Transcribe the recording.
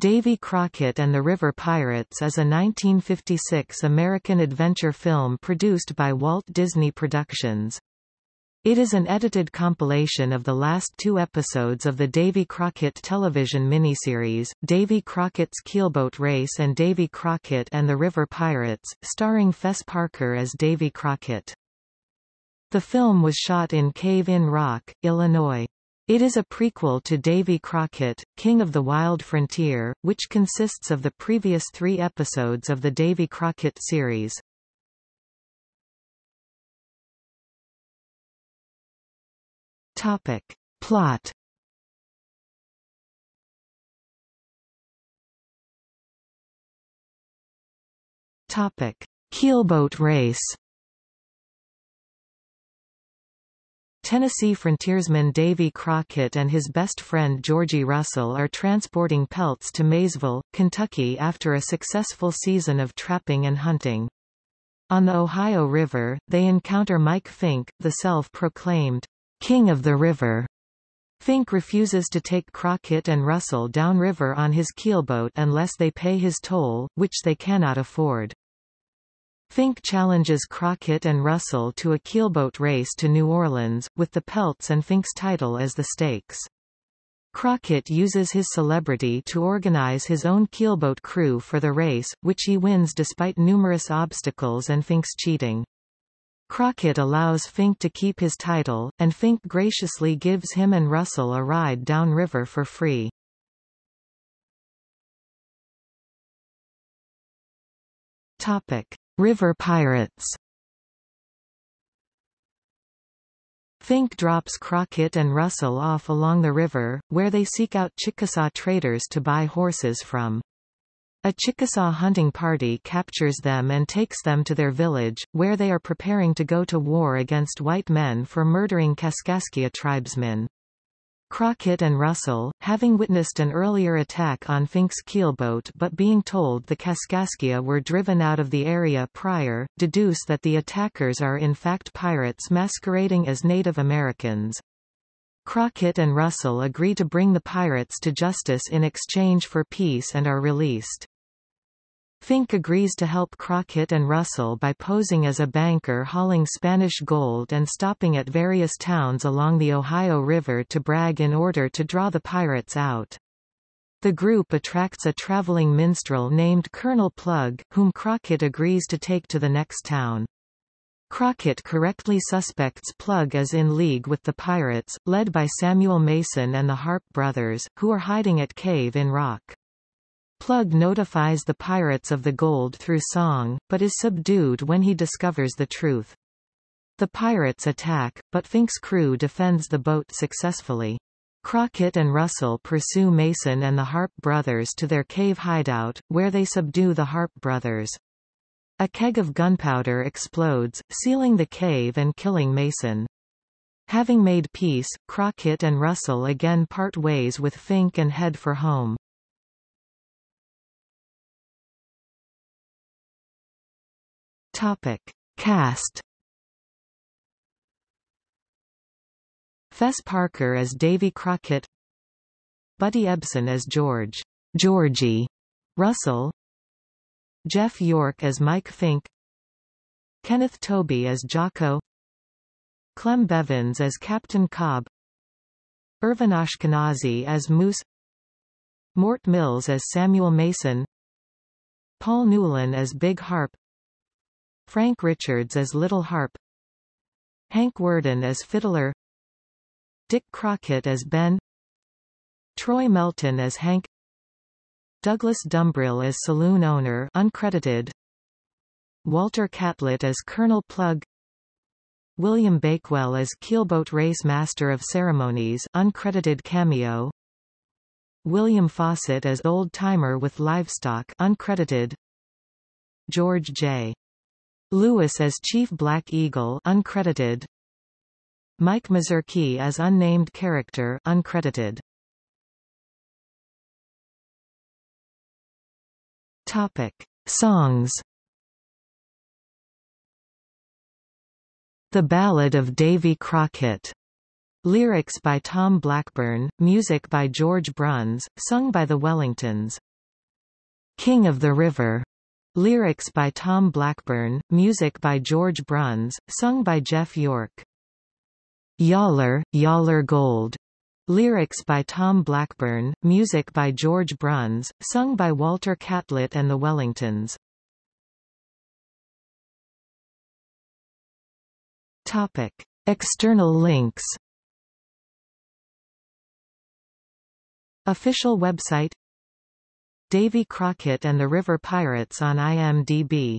Davy Crockett and the River Pirates is a 1956 American adventure film produced by Walt Disney Productions. It is an edited compilation of the last two episodes of the Davy Crockett television miniseries, Davy Crockett's Keelboat Race and Davy Crockett and the River Pirates, starring Fess Parker as Davy Crockett. The film was shot in Cave in Rock, Illinois. It is a prequel to Davy Crockett, King of the Wild Frontier, which consists of the previous three episodes of the Davy Crockett series. Topic. Plot Topic. Keelboat race Tennessee frontiersman Davy Crockett and his best friend Georgie Russell are transporting pelts to Maysville, Kentucky after a successful season of trapping and hunting. On the Ohio River, they encounter Mike Fink, the self-proclaimed King of the River. Fink refuses to take Crockett and Russell downriver on his keelboat unless they pay his toll, which they cannot afford. Fink challenges Crockett and Russell to a keelboat race to New Orleans, with the Pelts and Fink's title as the stakes. Crockett uses his celebrity to organize his own keelboat crew for the race, which he wins despite numerous obstacles and Fink's cheating. Crockett allows Fink to keep his title, and Fink graciously gives him and Russell a ride downriver for free. Topic. River Pirates Fink drops Crockett and Russell off along the river, where they seek out Chickasaw traders to buy horses from. A Chickasaw hunting party captures them and takes them to their village, where they are preparing to go to war against white men for murdering Kaskaskia tribesmen. Crockett and Russell, having witnessed an earlier attack on Fink's keelboat but being told the Kaskaskia were driven out of the area prior, deduce that the attackers are in fact pirates masquerading as Native Americans. Crockett and Russell agree to bring the pirates to justice in exchange for peace and are released. Fink agrees to help Crockett and Russell by posing as a banker hauling Spanish gold and stopping at various towns along the Ohio River to brag in order to draw the pirates out. The group attracts a traveling minstrel named Colonel Plug, whom Crockett agrees to take to the next town. Crockett correctly suspects Plug as in league with the pirates, led by Samuel Mason and the Harp brothers, who are hiding at Cave in Rock. Plug notifies the pirates of the gold through song, but is subdued when he discovers the truth. The pirates attack, but Fink's crew defends the boat successfully. Crockett and Russell pursue Mason and the Harp brothers to their cave hideout, where they subdue the Harp brothers. A keg of gunpowder explodes, sealing the cave and killing Mason. Having made peace, Crockett and Russell again part ways with Fink and head for home. Topic. Cast Fess Parker as Davy Crockett Buddy Ebsen as George Georgie Russell Jeff York as Mike Fink Kenneth Tobey as Jocko Clem Bevins as Captain Cobb Irvin Ashkenazy as Moose Mort Mills as Samuel Mason Paul Newlan as Big Harp Frank Richards as Little Harp Hank Worden as Fiddler Dick Crockett as Ben Troy Melton as Hank Douglass Dumbrille as saloon owner uncredited Walter Catlett as Colonel Plug William Bakewell as keelboat race master of ceremonies uncredited cameo William Fawcett as old timer with livestock uncredited George J. Lewis as Chief Black Eagle uncredited. Mike Mazurki as unnamed character uncredited. Topic: Songs. The Ballad of Davy Crockett. Lyrics by Tom Blackburn, music by George Bruns, sung by the Wellingtons. King of the River. Lyrics by Tom Blackburn, music by George Bruns, sung by Jeff York. Yaller, Yaller Gold. Lyrics by Tom Blackburn, music by George Bruns, sung by Walter Catlett and the Wellingtons. Topic. External links Official website Davy Crockett and the River Pirates on IMDb